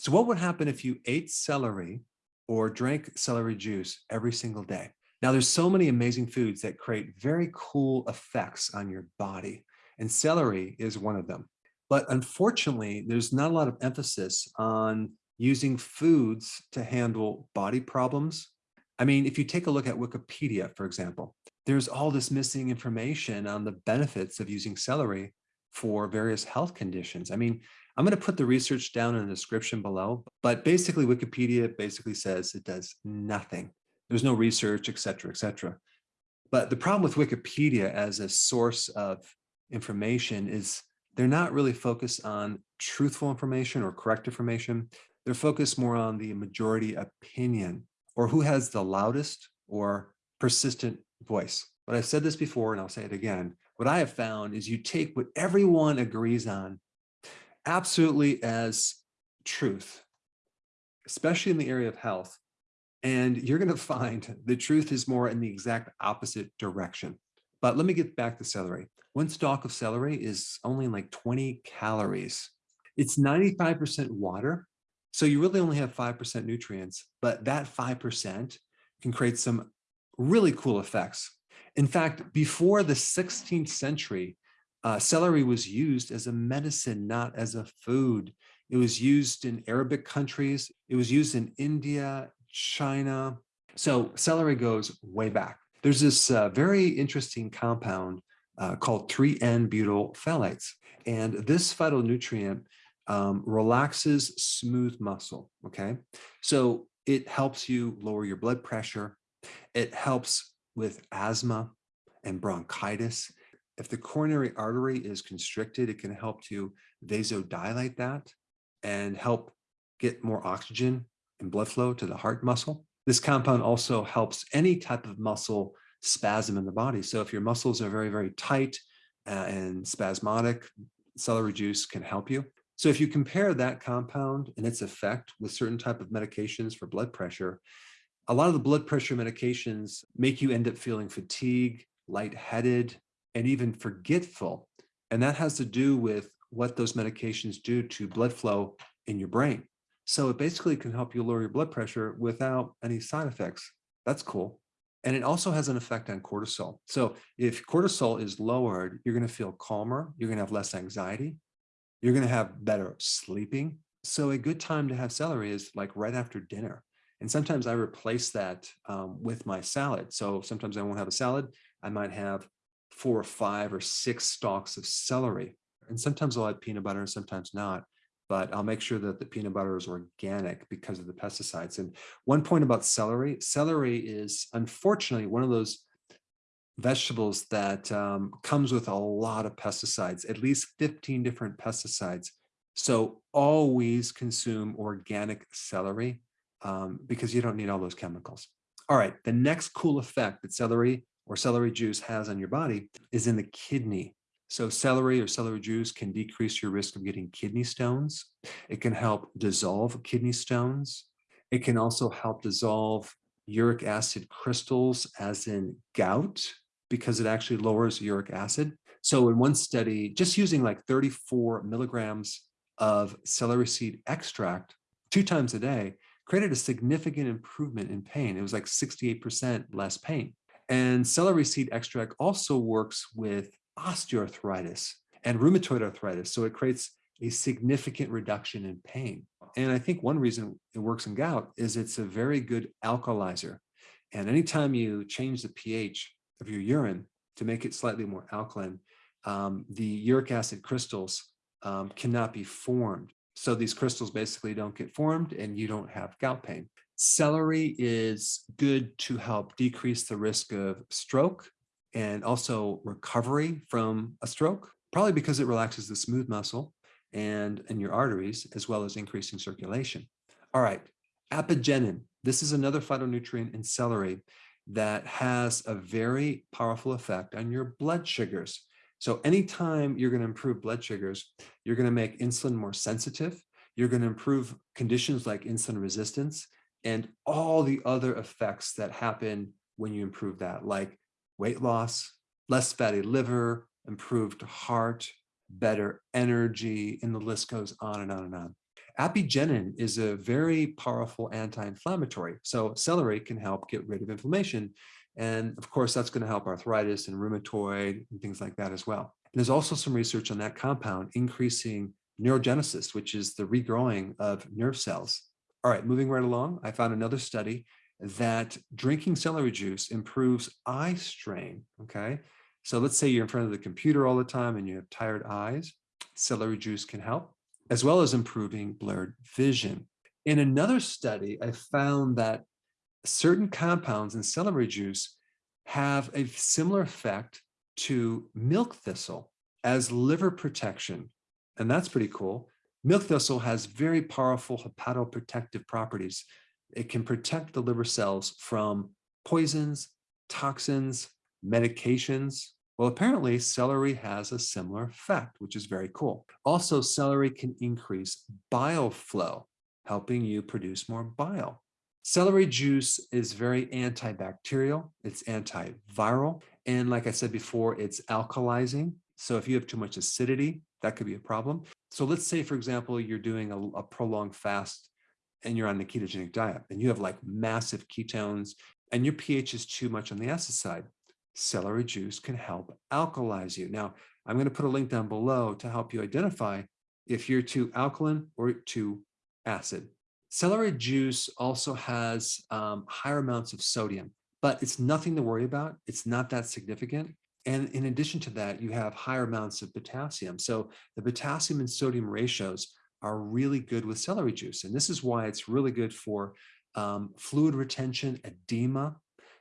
So what would happen if you ate celery or drank celery juice every single day? Now there's so many amazing foods that create very cool effects on your body and celery is one of them. But unfortunately, there's not a lot of emphasis on using foods to handle body problems. I mean, if you take a look at Wikipedia, for example, there's all this missing information on the benefits of using celery for various health conditions. I mean, I'm going to put the research down in the description below, but basically Wikipedia basically says it does nothing. There's no research, et cetera, et cetera. But the problem with Wikipedia as a source of information is they're not really focused on truthful information or correct information. They're focused more on the majority opinion or who has the loudest or persistent voice. But I've said this before and I'll say it again. What I have found is you take what everyone agrees on absolutely as truth, especially in the area of health. And you're going to find the truth is more in the exact opposite direction. But let me get back to celery. One stalk of celery is only like 20 calories. It's 95% water. So you really only have 5% nutrients, but that 5% can create some really cool effects. In fact, before the 16th century, uh, celery was used as a medicine, not as a food. It was used in Arabic countries. It was used in India, China. So celery goes way back. There's this uh, very interesting compound uh, called 3N-butyl phthalides. And this phytonutrient um, relaxes smooth muscle, okay? So it helps you lower your blood pressure. It helps with asthma and bronchitis. If the coronary artery is constricted, it can help to vasodilate that and help get more oxygen and blood flow to the heart muscle. This compound also helps any type of muscle spasm in the body. So if your muscles are very, very tight uh, and spasmodic, celery juice can help you. So if you compare that compound and its effect with certain type of medications for blood pressure, a lot of the blood pressure medications make you end up feeling fatigue, lightheaded, and even forgetful. And that has to do with what those medications do to blood flow in your brain. So it basically can help you lower your blood pressure without any side effects. That's cool. And it also has an effect on cortisol. So if cortisol is lowered, you're going to feel calmer. You're going to have less anxiety. You're going to have better sleeping. So a good time to have celery is like right after dinner. And sometimes I replace that um, with my salad. So sometimes I won't have a salad. I might have four or five or six stalks of celery. And sometimes I'll add peanut butter and sometimes not, but I'll make sure that the peanut butter is organic because of the pesticides. And one point about celery, celery is unfortunately one of those vegetables that um, comes with a lot of pesticides, at least 15 different pesticides. So always consume organic celery um, because you don't need all those chemicals. All right, the next cool effect that celery or celery juice has on your body is in the kidney. So celery or celery juice can decrease your risk of getting kidney stones. It can help dissolve kidney stones. It can also help dissolve uric acid crystals as in gout because it actually lowers uric acid. So in one study, just using like 34 milligrams of celery seed extract two times a day created a significant improvement in pain. It was like 68% less pain. And celery seed extract also works with osteoarthritis and rheumatoid arthritis. So it creates a significant reduction in pain. And I think one reason it works in gout is it's a very good alkalizer. And anytime you change the pH of your urine to make it slightly more alkaline, um, the uric acid crystals um, cannot be formed. So these crystals basically don't get formed and you don't have gout pain. Celery is good to help decrease the risk of stroke and also recovery from a stroke, probably because it relaxes the smooth muscle and in your arteries, as well as increasing circulation. All right, apigenin. This is another phytonutrient in celery that has a very powerful effect on your blood sugars. So anytime you're going to improve blood sugars, you're going to make insulin more sensitive. You're going to improve conditions like insulin resistance and all the other effects that happen when you improve that, like weight loss, less fatty liver, improved heart, better energy, and the list goes on and on and on. Apigenin is a very powerful anti-inflammatory. So celery can help get rid of inflammation. And of course, that's going to help arthritis and rheumatoid and things like that as well. And there's also some research on that compound increasing neurogenesis, which is the regrowing of nerve cells. All right, moving right along, I found another study that drinking celery juice improves eye strain, okay? So let's say you're in front of the computer all the time and you have tired eyes, celery juice can help, as well as improving blurred vision. In another study, I found that certain compounds in celery juice have a similar effect to milk thistle as liver protection. And that's pretty cool. Milk thistle has very powerful hepatoprotective properties. It can protect the liver cells from poisons, toxins, medications. Well, apparently celery has a similar effect, which is very cool. Also, celery can increase bile flow, helping you produce more bile. Celery juice is very antibacterial, it's antiviral, and like I said before, it's alkalizing. So if you have too much acidity, that could be a problem. So let's say, for example, you're doing a, a prolonged fast and you're on a ketogenic diet and you have like massive ketones and your pH is too much on the acid side. Celery juice can help alkalize you. Now, I'm going to put a link down below to help you identify if you're too alkaline or too acid. Celery juice also has um, higher amounts of sodium, but it's nothing to worry about. It's not that significant. And in addition to that, you have higher amounts of potassium. So the potassium and sodium ratios are really good with celery juice. And this is why it's really good for um, fluid retention, edema.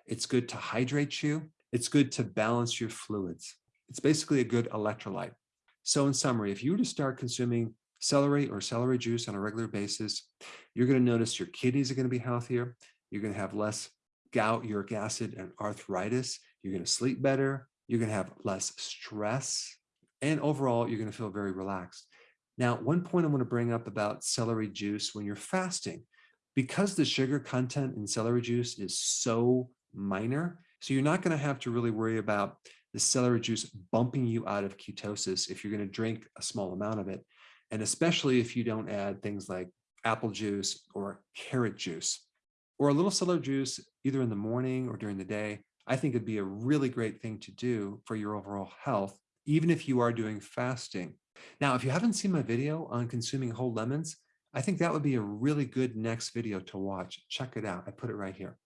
It's good to hydrate you. It's good to balance your fluids. It's basically a good electrolyte. So in summary, if you were to start consuming celery or celery juice on a regular basis, you're going to notice your kidneys are going to be healthier. You're going to have less gout, uric acid, and arthritis. You're going to sleep better. You're going to have less stress. And overall, you're going to feel very relaxed. Now, one point I want to bring up about celery juice when you're fasting, because the sugar content in celery juice is so minor, so you're not going to have to really worry about the celery juice bumping you out of ketosis if you're going to drink a small amount of it. And especially if you don't add things like apple juice or carrot juice or a little celery juice either in the morning or during the day, I think it'd be a really great thing to do for your overall health, even if you are doing fasting. Now, if you haven't seen my video on consuming whole lemons, I think that would be a really good next video to watch. Check it out. I put it right here.